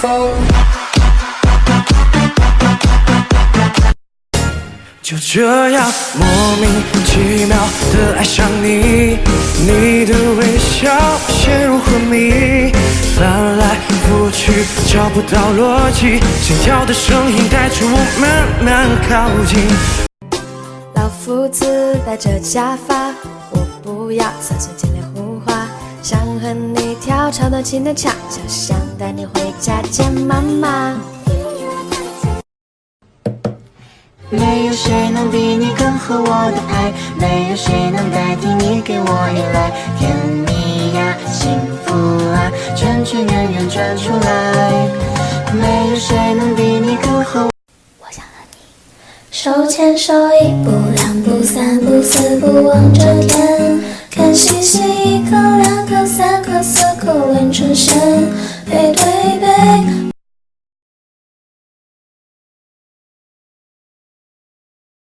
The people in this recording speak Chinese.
风。就这样莫名其妙的爱上你，你的微笑陷入昏迷，翻来覆去找不到逻辑，心跳的声音带着我慢慢靠近。老夫子戴着假发，我不要三寸金莲胡，想和你跳超短情的恰恰，想带你回家见妈妈。没有谁能比你更合我的拍，没有谁能代替你给我依赖，甜蜜呀，幸福啊，圈圈圆圆转出来，没有谁能比你更合我。我想和你手牵手，一步两步三步四步望着天，看星星，背对背